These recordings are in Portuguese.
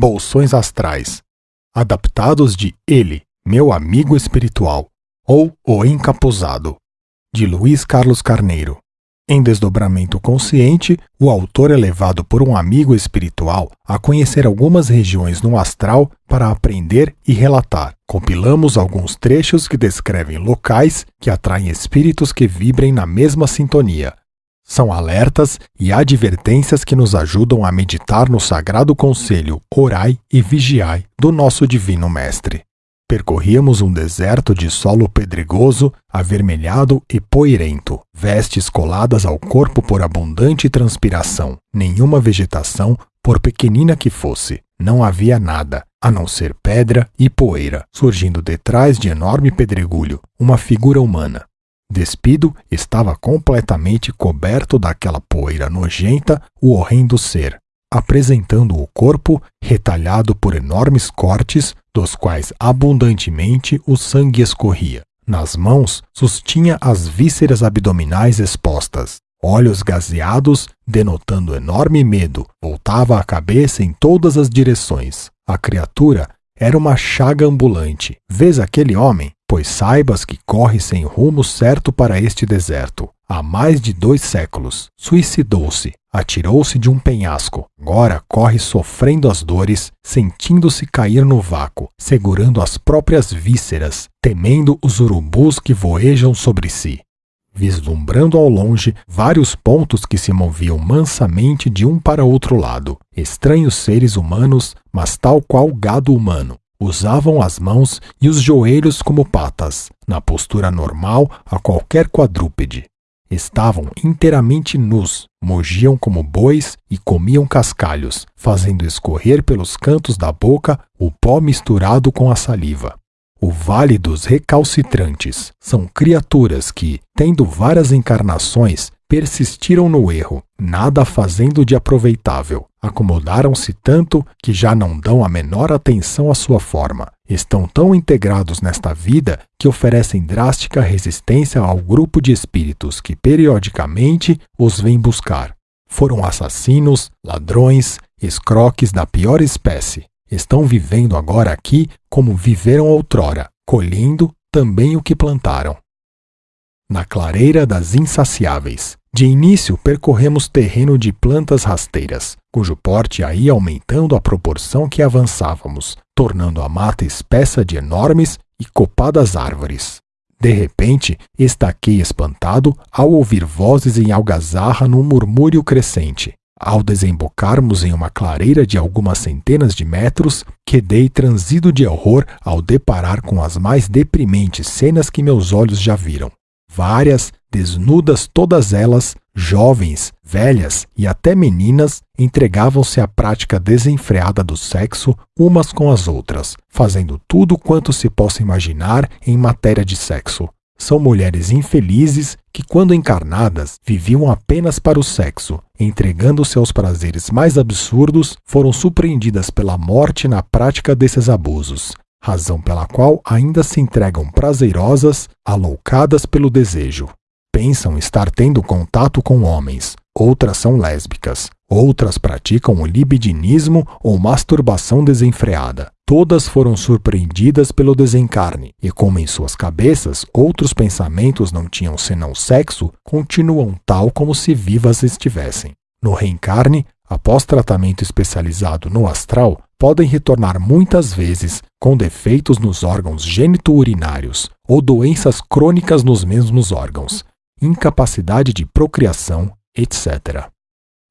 Bolsões Astrais, adaptados de Ele, Meu Amigo Espiritual, ou O Encapuzado, de Luiz Carlos Carneiro. Em Desdobramento Consciente, o autor é levado por um amigo espiritual a conhecer algumas regiões no astral para aprender e relatar. Compilamos alguns trechos que descrevem locais que atraem espíritos que vibrem na mesma sintonia. São alertas e advertências que nos ajudam a meditar no sagrado conselho Orai e Vigiai do nosso Divino Mestre. Percorríamos um deserto de solo pedregoso, avermelhado e poeirento, vestes coladas ao corpo por abundante transpiração, nenhuma vegetação, por pequenina que fosse. Não havia nada, a não ser pedra e poeira, surgindo detrás de enorme pedregulho, uma figura humana. Despido, estava completamente coberto daquela poeira nojenta o horrendo ser, apresentando o corpo retalhado por enormes cortes, dos quais abundantemente o sangue escorria. Nas mãos sustinha as vísceras abdominais expostas. Olhos gazeados, denotando enorme medo, voltava a cabeça em todas as direções. A criatura era uma chaga ambulante. Vês aquele homem? Pois saibas que corre sem rumo certo para este deserto. Há mais de dois séculos. Suicidou-se, atirou-se de um penhasco. Agora corre sofrendo as dores, sentindo-se cair no vácuo, segurando as próprias vísceras, temendo os urubus que voejam sobre si. Vislumbrando ao longe vários pontos que se moviam mansamente de um para outro lado, estranhos seres humanos, mas tal qual gado humano, usavam as mãos e os joelhos como patas, na postura normal a qualquer quadrúpede. Estavam inteiramente nus, mugiam como bois e comiam cascalhos, fazendo escorrer pelos cantos da boca o pó misturado com a saliva. O Vale dos Recalcitrantes são criaturas que, tendo várias encarnações, persistiram no erro, nada fazendo de aproveitável. Acomodaram-se tanto que já não dão a menor atenção à sua forma. Estão tão integrados nesta vida que oferecem drástica resistência ao grupo de espíritos que periodicamente os vem buscar. Foram assassinos, ladrões, escroques da pior espécie. Estão vivendo agora aqui como viveram outrora, colhendo também o que plantaram. Na clareira das insaciáveis, de início, percorremos terreno de plantas rasteiras, cujo porte ia aumentando à proporção que avançávamos, tornando a mata espessa de enormes e copadas árvores. De repente, estaquei espantado ao ouvir vozes em algazarra num murmúrio crescente. Ao desembocarmos em uma clareira de algumas centenas de metros, quedei transido de horror ao deparar com as mais deprimentes cenas que meus olhos já viram. Várias, desnudas todas elas, jovens, velhas e até meninas, entregavam-se à prática desenfreada do sexo umas com as outras, fazendo tudo quanto se possa imaginar em matéria de sexo. São mulheres infelizes que, quando encarnadas, viviam apenas para o sexo, entregando-se aos prazeres mais absurdos, foram surpreendidas pela morte na prática desses abusos, razão pela qual ainda se entregam prazerosas, aloucadas pelo desejo. Pensam estar tendo contato com homens, outras são lésbicas, outras praticam o libidinismo ou masturbação desenfreada. Todas foram surpreendidas pelo desencarne, e como em suas cabeças outros pensamentos não tinham senão sexo, continuam tal como se vivas estivessem. No reencarne, após tratamento especializado no astral, podem retornar muitas vezes com defeitos nos órgãos genito-urinários ou doenças crônicas nos mesmos órgãos, incapacidade de procriação, etc.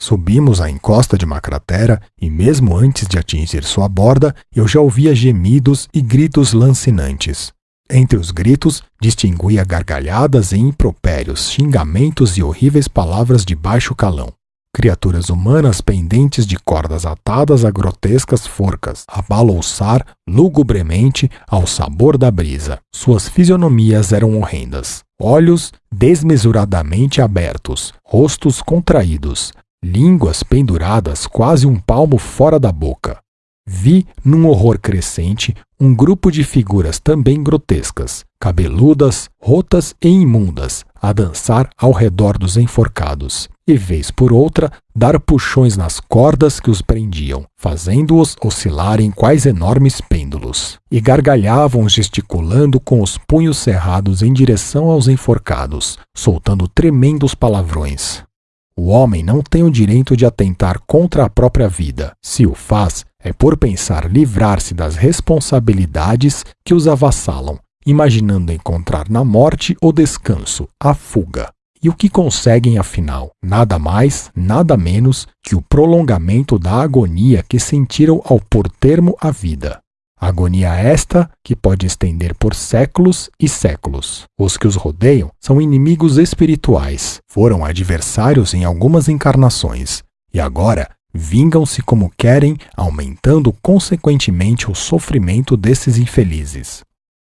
Subimos a encosta de uma cratera e, mesmo antes de atingir sua borda, eu já ouvia gemidos e gritos lancinantes. Entre os gritos, distinguia gargalhadas e impropérios, xingamentos e horríveis palavras de baixo calão criaturas humanas pendentes de cordas atadas a grotescas forcas, a balouçar lugubremente ao sabor da brisa. Suas fisionomias eram horrendas. Olhos desmesuradamente abertos, rostos contraídos, línguas penduradas quase um palmo fora da boca. Vi, num horror crescente, um grupo de figuras também grotescas, cabeludas, rotas e imundas, a dançar ao redor dos enforcados, e vez por outra dar puxões nas cordas que os prendiam, fazendo-os oscilar em quais enormes pêndulos, e gargalhavam gesticulando com os punhos cerrados em direção aos enforcados, soltando tremendos palavrões. O homem não tem o direito de atentar contra a própria vida. Se o faz, é por pensar livrar-se das responsabilidades que os avassalam, imaginando encontrar na morte o descanso, a fuga. E o que conseguem, afinal? Nada mais, nada menos que o prolongamento da agonia que sentiram ao pôr termo à vida. Agonia esta que pode estender por séculos e séculos. Os que os rodeiam são inimigos espirituais, foram adversários em algumas encarnações, e agora vingam-se como querem, aumentando consequentemente o sofrimento desses infelizes.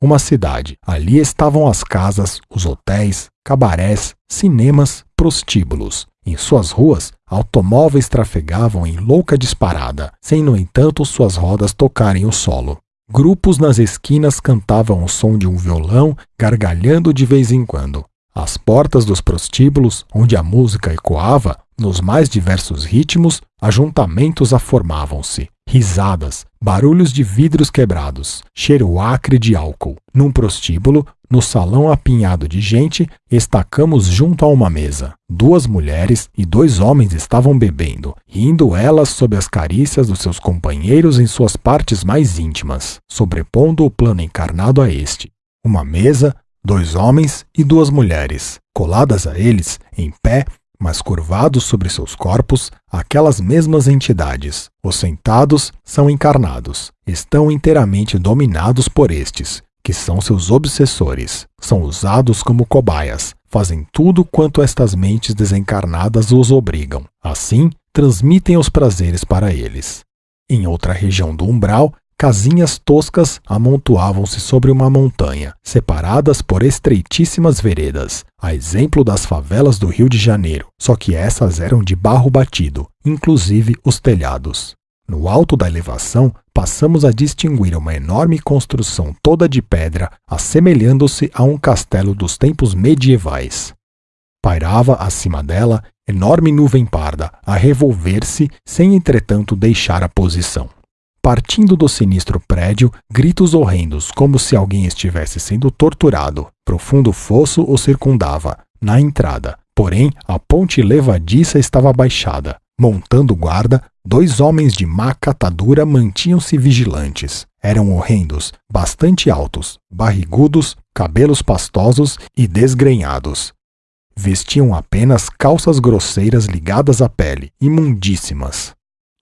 Uma cidade. Ali estavam as casas, os hotéis, cabarés, cinemas, prostíbulos. Em suas ruas, automóveis trafegavam em louca disparada, sem, no entanto, suas rodas tocarem o solo. Grupos nas esquinas cantavam o som de um violão, gargalhando de vez em quando. Às portas dos prostíbulos, onde a música ecoava, nos mais diversos ritmos, ajuntamentos aformavam-se, risadas, barulhos de vidros quebrados, cheiro acre de álcool. Num prostíbulo, no salão apinhado de gente, estacamos junto a uma mesa. Duas mulheres e dois homens estavam bebendo, rindo elas sob as carícias dos seus companheiros em suas partes mais íntimas, sobrepondo o plano encarnado a este. Uma mesa, dois homens e duas mulheres. Coladas a eles, em pé, mas curvados sobre seus corpos, aquelas mesmas entidades. Os sentados são encarnados, estão inteiramente dominados por estes, que são seus obsessores. São usados como cobaias, fazem tudo quanto estas mentes desencarnadas os obrigam. Assim, transmitem os prazeres para eles. Em outra região do umbral, casinhas toscas amontoavam-se sobre uma montanha, separadas por estreitíssimas veredas, a exemplo das favelas do Rio de Janeiro, só que essas eram de barro batido, inclusive os telhados. No alto da elevação, passamos a distinguir uma enorme construção toda de pedra, assemelhando-se a um castelo dos tempos medievais. Pairava acima dela enorme nuvem parda, a revolver-se, sem entretanto deixar a posição. Partindo do sinistro prédio, gritos horrendos, como se alguém estivesse sendo torturado. Profundo fosso o circundava, na entrada. Porém, a ponte levadiça estava baixada. Montando guarda, dois homens de má catadura mantinham-se vigilantes. Eram horrendos, bastante altos, barrigudos, cabelos pastosos e desgrenhados. Vestiam apenas calças grosseiras ligadas à pele, imundíssimas.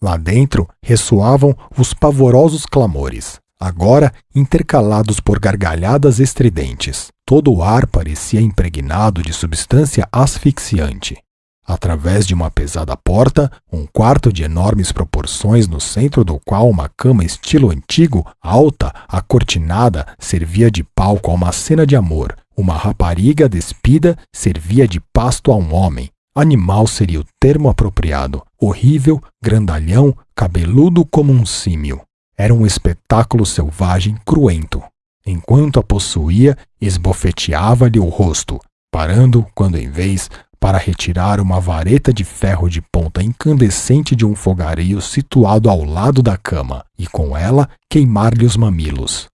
Lá dentro ressoavam os pavorosos clamores, agora intercalados por gargalhadas estridentes. Todo o ar parecia impregnado de substância asfixiante. Através de uma pesada porta, um quarto de enormes proporções, no centro do qual uma cama estilo antigo, alta, acortinada, servia de palco a uma cena de amor. Uma rapariga despida servia de pasto a um homem, Animal seria o termo apropriado. Horrível, grandalhão, cabeludo como um símio. Era um espetáculo selvagem cruento. Enquanto a possuía, esbofeteava-lhe o rosto, parando, quando em vez, para retirar uma vareta de ferro de ponta incandescente de um fogareio situado ao lado da cama, e com ela queimar-lhe os mamilos.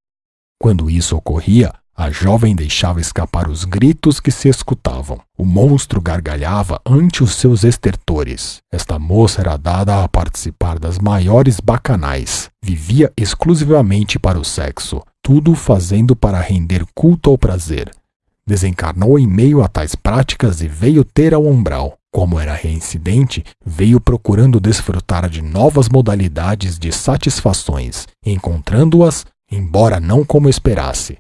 Quando isso ocorria, a jovem deixava escapar os gritos que se escutavam. O monstro gargalhava ante os seus estertores. Esta moça era dada a participar das maiores bacanais. Vivia exclusivamente para o sexo, tudo fazendo para render culto ao prazer. Desencarnou em meio a tais práticas e veio ter ao umbral. Como era reincidente, veio procurando desfrutar de novas modalidades de satisfações, encontrando-as, embora não como esperasse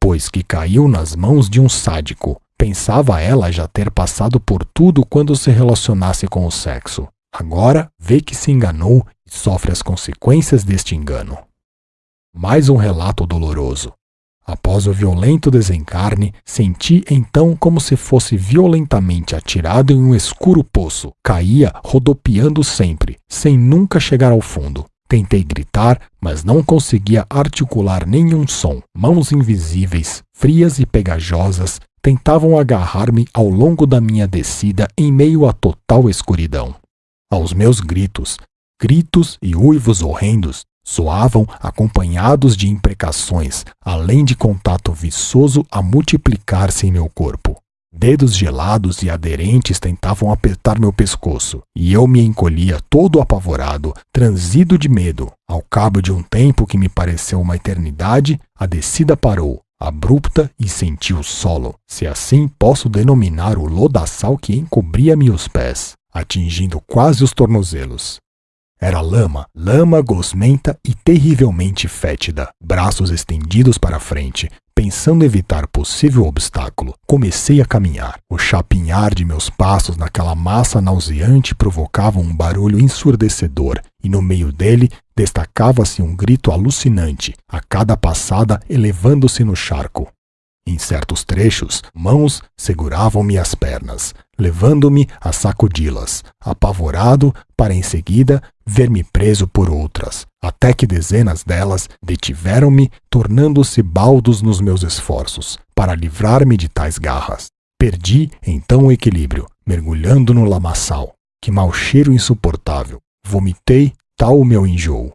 pois que caiu nas mãos de um sádico. Pensava ela já ter passado por tudo quando se relacionasse com o sexo. Agora vê que se enganou e sofre as consequências deste engano. Mais um relato doloroso. Após o violento desencarne, senti então como se fosse violentamente atirado em um escuro poço. Caía rodopiando sempre, sem nunca chegar ao fundo. Tentei gritar, mas não conseguia articular nenhum som. Mãos invisíveis, frias e pegajosas, tentavam agarrar-me ao longo da minha descida em meio à total escuridão. Aos meus gritos, gritos e uivos horrendos soavam acompanhados de imprecações, além de contato viçoso a multiplicar-se em meu corpo. Dedos gelados e aderentes tentavam apertar meu pescoço, e eu me encolhia todo apavorado, transido de medo. Ao cabo de um tempo que me pareceu uma eternidade, a descida parou, abrupta e senti o solo, se assim posso denominar o lodaçal que encobria-me os pés, atingindo quase os tornozelos. Era lama, lama gosmenta e terrivelmente fétida, braços estendidos para frente, Pensando evitar possível obstáculo, comecei a caminhar. O chapinhar de meus passos naquela massa nauseante provocava um barulho ensurdecedor, e no meio dele destacava-se um grito alucinante, a cada passada elevando-se no charco. Em certos trechos, mãos seguravam-me as pernas, levando-me a sacudi-las, apavorado para em seguida ver-me preso por outras, até que dezenas delas detiveram-me, tornando-se baldos nos meus esforços, para livrar-me de tais garras. Perdi então o equilíbrio, mergulhando no lamaçal. Que mau cheiro insuportável! Vomitei tal o meu enjoo.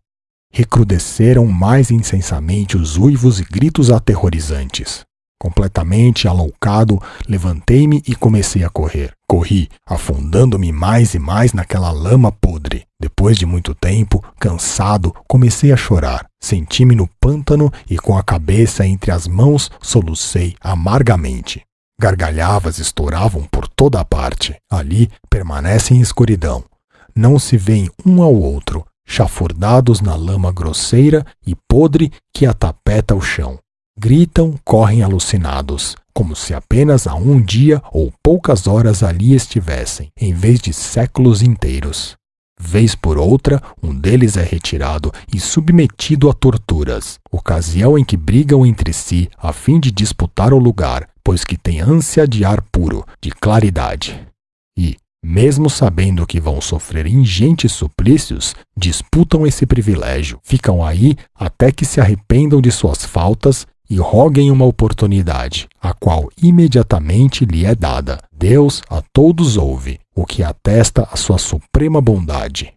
Recrudesceram mais insensamente os uivos e gritos aterrorizantes. Completamente aloucado, levantei-me e comecei a correr. Corri, afundando-me mais e mais naquela lama podre. Depois de muito tempo, cansado, comecei a chorar. Senti-me no pântano e com a cabeça entre as mãos solucei amargamente. Gargalhavas estouravam por toda a parte. Ali permanecem em escuridão. Não se veem um ao outro, chafurdados na lama grosseira e podre que atapeta o chão. Gritam, correm alucinados, como se apenas há um dia ou poucas horas ali estivessem, em vez de séculos inteiros. Vez por outra, um deles é retirado e submetido a torturas, ocasião em que brigam entre si a fim de disputar o lugar, pois que tem ânsia de ar puro, de claridade. E, mesmo sabendo que vão sofrer ingentes suplícios, disputam esse privilégio, ficam aí até que se arrependam de suas faltas e roguem uma oportunidade, a qual imediatamente lhe é dada. Deus a todos ouve, o que atesta a sua suprema bondade.